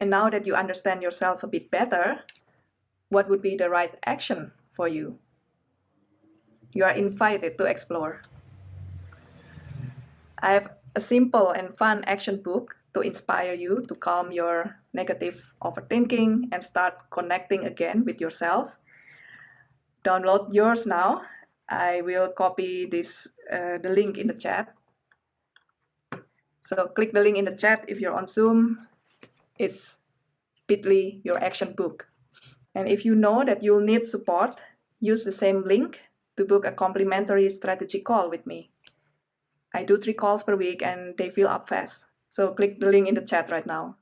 And now that you understand yourself a bit better, what would be the right action for you? You are invited to explore. I have a simple and fun action book to inspire you to calm your negative overthinking and start connecting again with yourself. Download yours now. I will copy this uh, the link in the chat. So click the link in the chat if you're on Zoom. It's bit.ly your action book. And if you know that you'll need support, use the same link to book a complimentary strategy call with me. I do three calls per week and they fill up fast. So click the link in the chat right now.